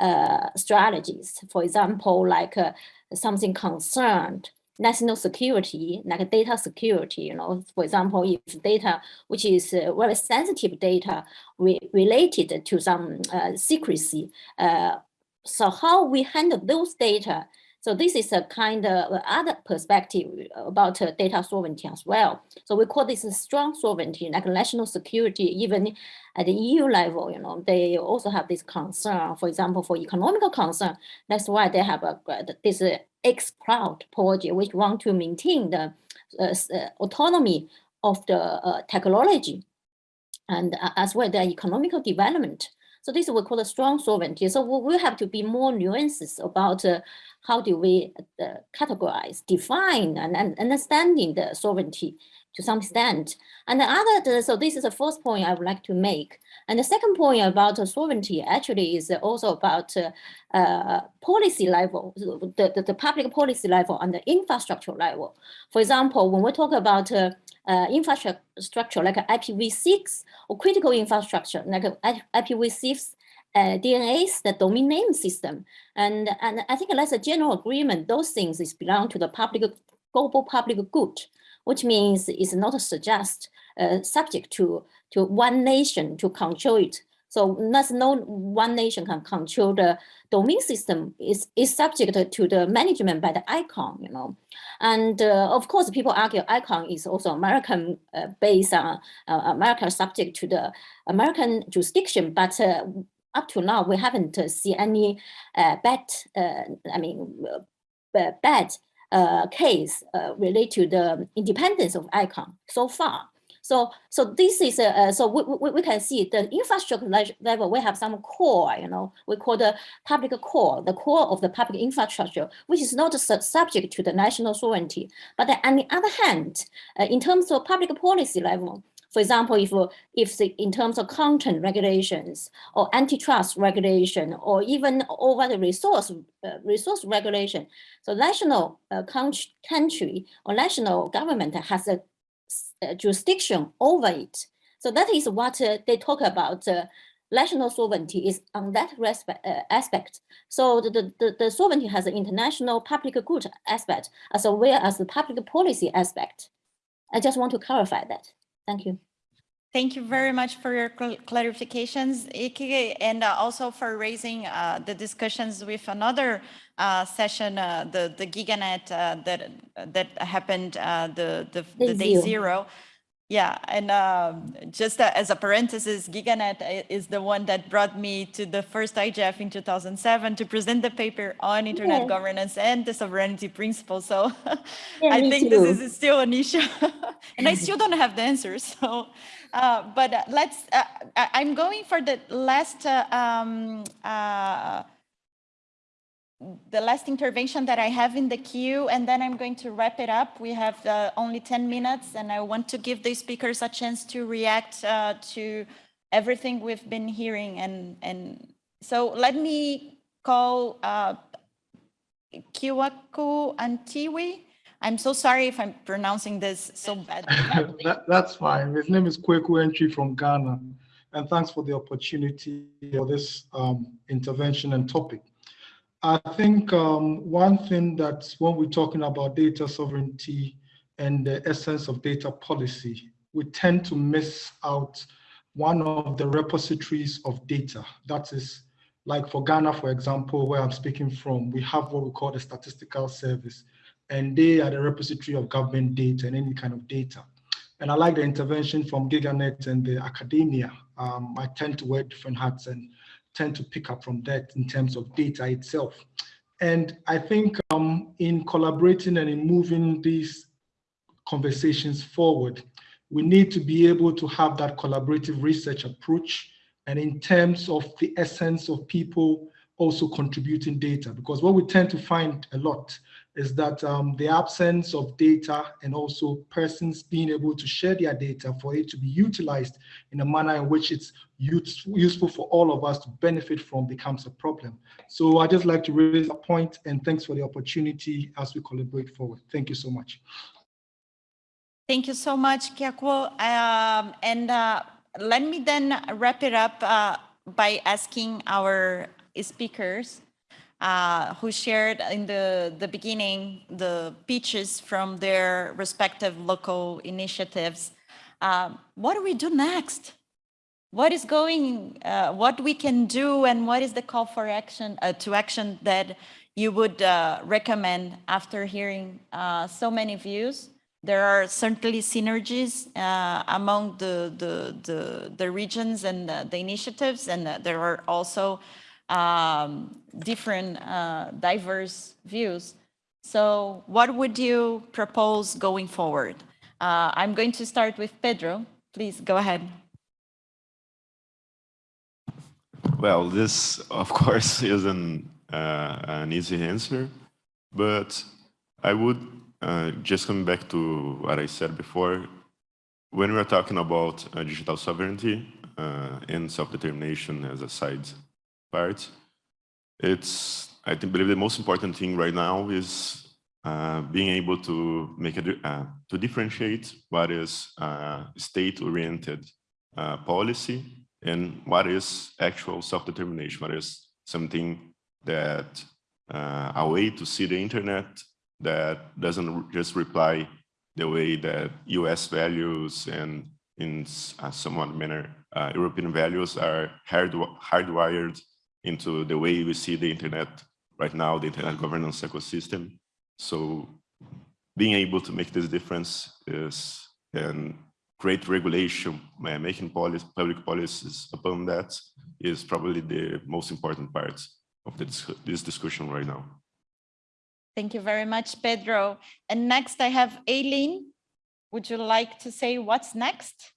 uh, strategies. For example, like uh, something concerned national security, like data security, you know, for example, if data, which is uh, very sensitive data re related to some uh, secrecy, uh, so how we handle those data so this is a kind of other perspective about uh, data sovereignty as well. So we call this a strong sovereignty, like national security, even at the EU level, you know, they also have this concern, for example, for economical concern. That's why they have a, this X-Cloud project, which want to maintain the uh, uh autonomy of the uh, technology and as well the economical development. So this we call a strong sovereignty. So we have to be more nuances about uh, how do we uh, categorize, define, and, and, understanding the sovereignty to some extent. And the other, so this is the first point I would like to make. And the second point about sovereignty actually is also about uh, uh, policy level, the, the, the, public policy level and the infrastructure level. For example, when we talk about uh, uh, infrastructure like IPv6 or critical infrastructure like IPv6 uh, the domain name system. And, and I think that's a general agreement. Those things is belong to the public global public good, which means it's not suggest uh, subject to, to one nation to control it. So that's no one nation can control the domain system is, is subject to the management by the ICANN, you know. And uh, of course, people argue ICANN is also American uh, based on uh, America subject to the American jurisdiction, but uh, up to now, we haven't uh, seen any uh, bad, I mean, bad case related to the independence of ICANN so far. So, so this is a, so we, we, we can see the infrastructure level, we have some core, you know, we call the public core, the core of the public infrastructure, which is not su subject to the national sovereignty. But on the other hand, uh, in terms of public policy level, for example, if, if the, in terms of content regulations or antitrust regulation, or even over the resource uh, resource regulation, so national uh, country or national government has a jurisdiction over it. So that is what uh, they talk about. Uh, national sovereignty is on that respect, uh, aspect. So the, the, the sovereignty has an international public good aspect as well as the public policy aspect. I just want to clarify that. Thank you. Thank you very much for your cl clarifications, Ike, and uh, also for raising uh, the discussions with another uh, session, uh, the the GigaNet uh, that that happened uh, the the, the day zero. Yeah, and um, just uh, as a parenthesis, GigaNet is the one that brought me to the first IGF in 2007 to present the paper on internet Yeah. governance and the sovereignty principle. So Yeah, I think too. this is still an issue, and I still don't have the answers. So, uh, but uh, let's. Uh, I'm going for the last. Uh, um, uh, the last intervention that I have in the queue, and then I'm going to wrap it up. We have uh, only 10 minutes, and I want to give the speakers a chance to react uh, to everything we've been hearing. And, and so let me call uh, Kiwaku Antiwi. I'm so sorry if I'm pronouncing this so badly. That, that's fine. His name is Kweku Antwi from Ghana. And thanks for the opportunity for this um, intervention and topic. I think um, one thing that when we're talking about data sovereignty and the essence of data policy, we tend to miss out one of the repositories of data. That is, like for Ghana, for example, where I'm speaking from, we have what we call the statistical service, and they are the repository of government data and any kind of data. And I like the intervention from GigaNet and the academia. Um, I tend to wear different hats and tend to pick up from that in terms of data itself. And I think um, in collaborating and in moving these conversations forward, we need to be able to have that collaborative research approach and in terms of the essence of people also contributing data, because what we tend to find a lot is that um, the absence of data and also persons being able to share their data for it to be utilized in a manner in which it's use, useful for all of us to benefit from becomes a problem. So I just like to raise a point and thanks for the opportunity as we collaborate forward. Thank you so much. Thank you so much, Kiakwo. Um, and uh, let me then wrap it up uh, by asking our speakers uh, who shared in the, the beginning the pitches from their respective local initiatives. Um, what do we do next? What is going, uh, what we can do and what is the call for action, uh, to action that you would uh, recommend after hearing uh, so many views? There are certainly synergies uh, among the, the, the, the regions and the, the initiatives, and there are also um, different uh, diverse views. So what would you propose going forward? Uh, I'm going to start with Pedro. Please go ahead. Well, this, of course, isn't uh, an easy answer, but I would uh, just come back to what I said before. When we're talking about uh, digital sovereignty uh, and self-determination as a side part, it's, I think, believe the most important thing right now is uh, being able to make a, uh, to differentiate what is uh, state-oriented uh, policy and what is actual self-determination, what is something that uh, a way to see the internet that doesn't just reply the way that US values and in a somewhat manner uh, European values are hard, hardwired into the way we see the internet right now, the internet governance ecosystem. So being able to make this difference is and create regulation, making policy, public policies upon that is probably the most important part of this discussion right now. Thank you very much, Pedro. And next I have Aileen. Would you like to say what's next?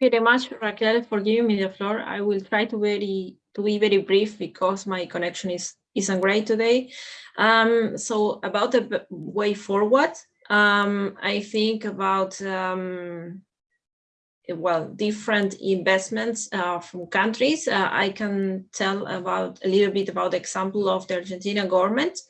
Very much, Raquel, for giving me the floor. I will try to very to be very brief because my connection is isn't great today. Um, so about the way forward, um, I think about um, well different investments uh, from countries. Uh, I can tell about a little bit about the example of the Argentina government.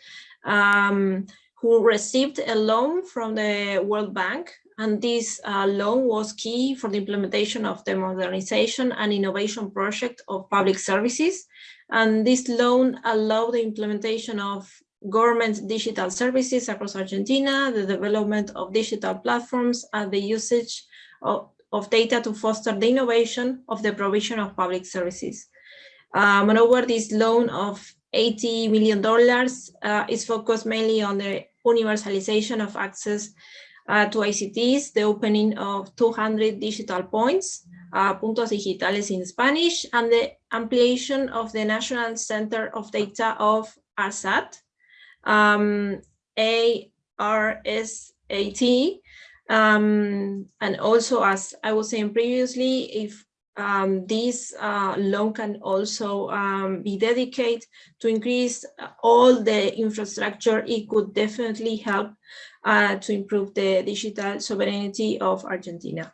Um, who received a loan from the World Bank and this uh, loan was key for the implementation of the modernization and innovation project of public services. And this loan allowed the implementation of government digital services across Argentina, the development of digital platforms, and the usage of, of data to foster the innovation of the provision of public services. Uh, moreover, this loan of $80 million uh, is focused mainly on the universalization of access uh, to ICTs, the opening of 200 digital points, uh, puntos digitales in Spanish, and the ampliation of the National Center of Data of ARSAT, um, ARSAT, um, and also, as I was saying previously, if um, this uh, loan can also um, be dedicated to increase all the infrastructure, it could definitely help uh, to improve the digital sovereignty of Argentina.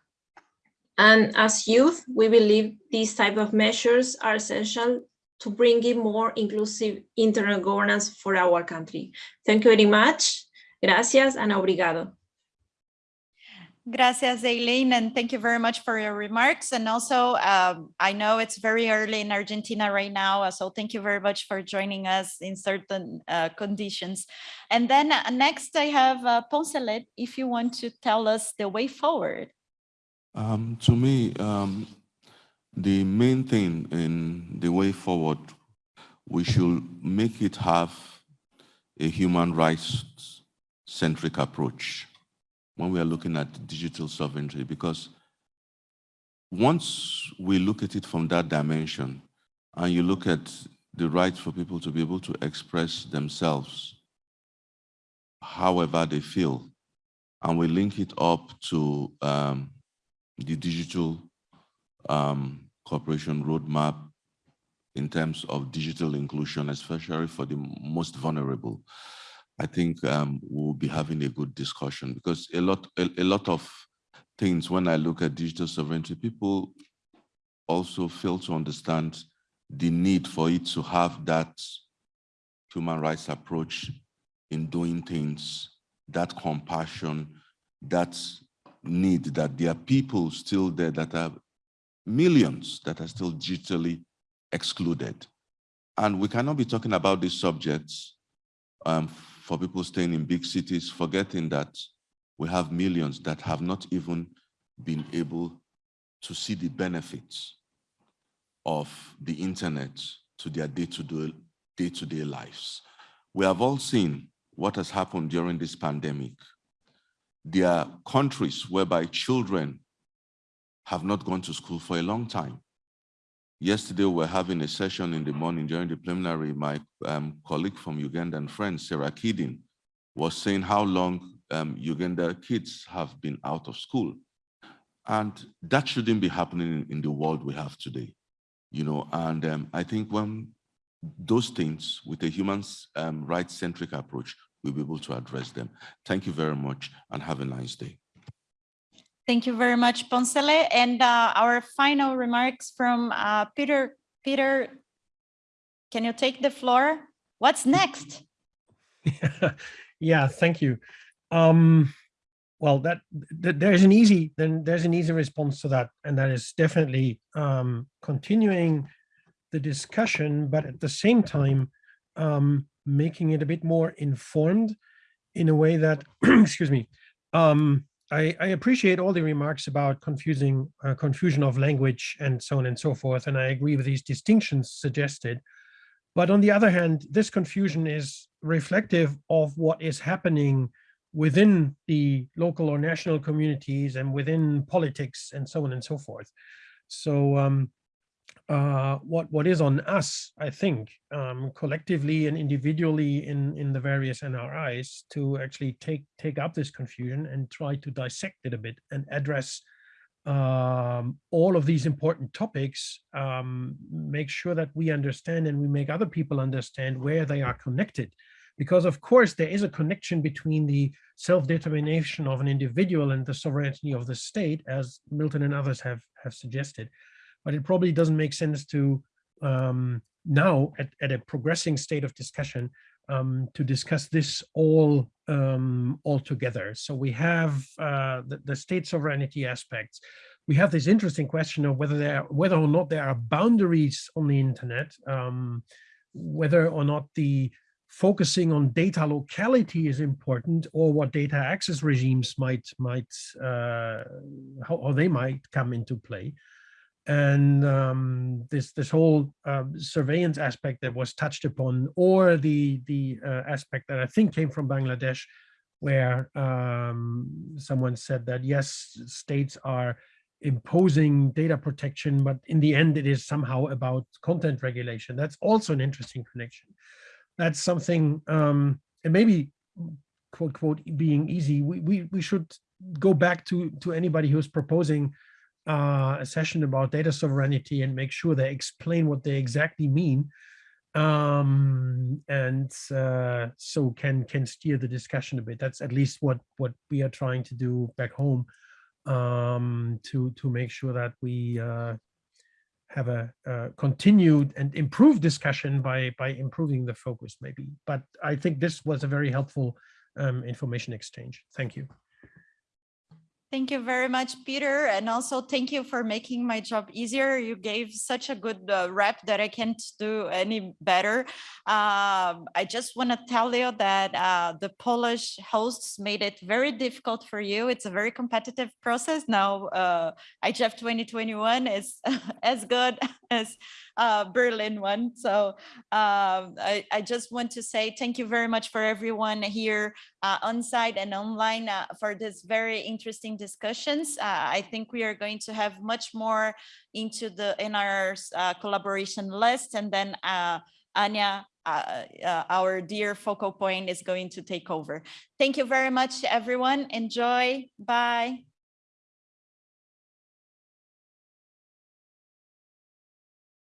And as youth, we believe these type of measures are essential to bring in more inclusive internal governance for our country. Thank you very much. Gracias and obrigado. Gracias, Aileen, and thank you very much for your remarks. And also, um, I know it's very early in Argentina right now, uh, so thank you very much for joining us in certain uh, conditions. And then uh, next I have uh, Poncelet, if you want to tell us the way forward. Um, to me, um, the main thing in the way forward, we should make it have a human rights centric approach when we are looking at digital sovereignty, because once we look at it from that dimension, and you look at the right for people to be able to express themselves however they feel, and we link it up to um, the digital um, cooperation roadmap in terms of digital inclusion, especially for the most vulnerable. I think um, we'll be having a good discussion because a lot, a, a lot of things when I look at digital sovereignty, people also fail to understand the need for it to have that human rights approach in doing things, that compassion, that need that there are people still there that are millions that are still digitally excluded. And we cannot be talking about these subjects um, for people staying in big cities, forgetting that we have millions that have not even been able to see the benefits of the internet to their day-to-day day -to -day lives. We have all seen what has happened during this pandemic. There are countries whereby children have not gone to school for a long time. Yesterday, we were having a session in the morning during the preliminary. My um, colleague from Uganda and friend, Sarah Kiden, was saying how long um, Uganda kids have been out of school. And that shouldn't be happening in the world we have today. You know, and um, I think when those things with a human um, rights-centric approach, we'll be able to address them. Thank you very much and have a nice day. Thank you very much, Poncelet. And uh, our final remarks from uh, Peter. Peter, can you take the floor? What's next? yeah, thank you. Um, well, that, that, there's an easy then there's an easy response to that, and that is definitely um, continuing the discussion, but at the same time um, making it a bit more informed in a way that, excuse me, um, I, I, appreciate all the remarks about confusing uh, confusion of language and so on and so forth, and I agree with these distinctions suggested. But on the other hand, this confusion is reflective of what is happening within the local or national communities and within politics and so on and so forth. So um, uh, what what is on us, I think, um, collectively and individually in in the various NRIs to actually take take up this confusion and try to dissect it a bit and address um, all of these important topics, um, make sure that we understand and we make other people understand where they are connected. Because of course, there is a connection between the self-determination of an individual and the sovereignty of the state, as Milton and others have, have suggested but it probably doesn't make sense to um, now at, at a progressing state of discussion um, to discuss this all um, all together. So we have uh, the, the, state sovereignty aspects. We have this interesting question of whether there whether or not there are boundaries on the internet, um, whether or not the focusing on data locality is important or what data access regimes might might uh, how, how they might come into play and um, this this whole uh, surveillance aspect that was touched upon or the the uh, aspect that I think came from Bangladesh where um, someone said that yes states are imposing data protection but in the end it is somehow about content regulation. That's also an interesting connection. That's something, um, and maybe quote, quote, being easy, we, we, we should go back to, to anybody who's proposing uh, a session about data sovereignty and make sure they explain what they exactly mean um, and uh, so can can steer the discussion a bit. That's at least what what we are trying to do back home um, to to make sure that we uh, have a, a, continued and improved discussion by by improving the focus maybe. But i think this was a very helpful um, information exchange. Thank you Thank you very much, Peter. And also thank you for making my job easier. You gave such a good uh, rep that I can't do any better. Um, I just want to tell you that uh, the Polish hosts made it very difficult for you. It's a very competitive process. Now uh, IGF 2021 is as good as uh, Berlin one. So um, I, I, just want to say thank you very much for everyone here uh, on site and online uh, for this very interesting discussions. Uh, I think we are going to have much more into the in our uh, collaboration list and then uh, Anja uh, uh, our dear focal point is going to take over. Thank you very much, everyone. Enjoy. Bye.